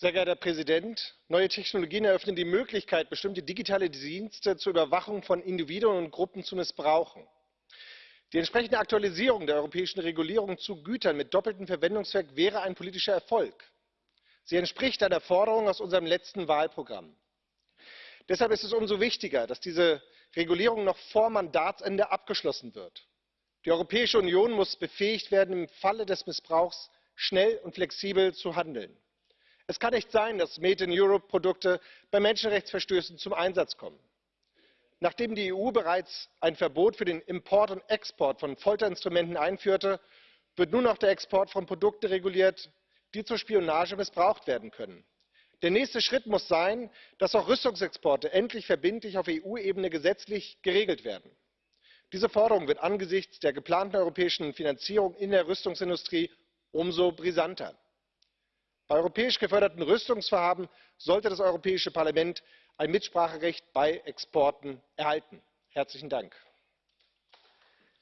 Sehr geehrter Herr Präsident! Neue Technologien eröffnen die Möglichkeit, bestimmte digitale Dienste zur Überwachung von Individuen und Gruppen zu missbrauchen. Die entsprechende Aktualisierung der europäischen Regulierung zu Gütern mit doppeltem Verwendungszweck wäre ein politischer Erfolg. Sie entspricht einer Forderung aus unserem letzten Wahlprogramm. Deshalb ist es umso wichtiger, dass diese Regulierung noch vor Mandatsende abgeschlossen wird. Die Europäische Union muss befähigt werden, im Falle des Missbrauchs schnell und flexibel zu handeln. Es kann nicht sein, dass Made in Europe Produkte bei Menschenrechtsverstößen zum Einsatz kommen. Nachdem die EU bereits ein Verbot für den Import und Export von Folterinstrumenten einführte, wird nun auch der Export von Produkten reguliert, die zur Spionage missbraucht werden können. Der nächste Schritt muss sein, dass auch Rüstungsexporte endlich verbindlich auf EU-Ebene gesetzlich geregelt werden. Diese Forderung wird angesichts der geplanten europäischen Finanzierung in der Rüstungsindustrie umso brisanter. Bei europäisch geförderten Rüstungsvorhaben sollte das Europäische Parlament ein Mitspracherecht bei Exporten erhalten. Herzlichen Dank.